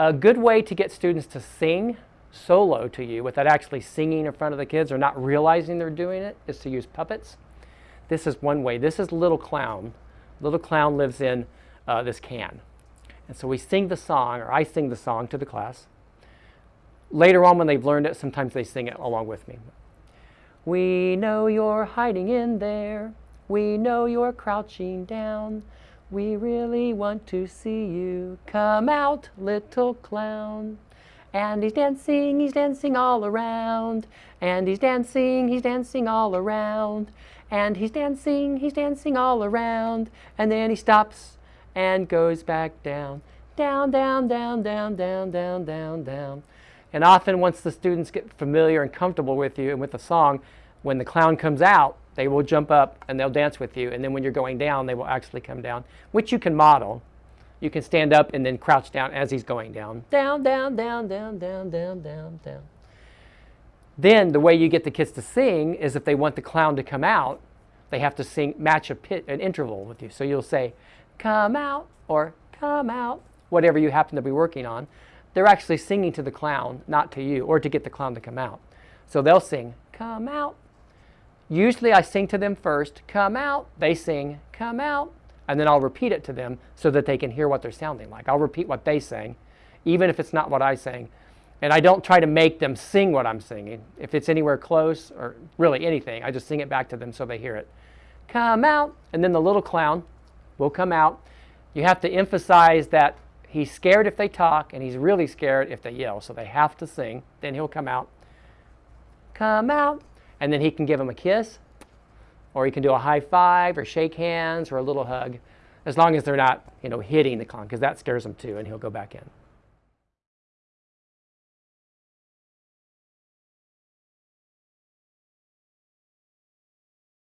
A good way to get students to sing solo to you without actually singing in front of the kids or not realizing they're doing it is to use puppets. This is one way. This is Little Clown. Little Clown lives in uh, this can. And so we sing the song, or I sing the song to the class. Later on when they've learned it, sometimes they sing it along with me. We know you're hiding in there. We know you're crouching down. We really want to see you. Come out, little clown. And he's dancing, he's dancing all around. And he's dancing, he's dancing all around. And he's dancing, he's dancing all around. And then he stops and goes back down. Down, down, down, down, down, down, down, down. And often once the students get familiar and comfortable with you and with the song, when the clown comes out, they will jump up and they'll dance with you. And then when you're going down, they will actually come down, which you can model. You can stand up and then crouch down as he's going down. Down, down, down, down, down, down, down, down. Then the way you get the kids to sing is if they want the clown to come out, they have to sing, match a pit, an interval with you. So you'll say, come out or come out, whatever you happen to be working on. They're actually singing to the clown, not to you, or to get the clown to come out. So they'll sing, come out. Usually I sing to them first, come out. They sing, come out and then I'll repeat it to them so that they can hear what they're sounding like. I'll repeat what they sing, even if it's not what I sing. And I don't try to make them sing what I'm singing. If it's anywhere close or really anything, I just sing it back to them so they hear it. Come out, and then the little clown will come out. You have to emphasize that he's scared if they talk and he's really scared if they yell. So they have to sing. Then he'll come out. Come out. And then he can give them a kiss or he can do a high five or shake hands or a little hug, as long as they're not, you know, hitting the clown, because that scares them too, and he'll go back in.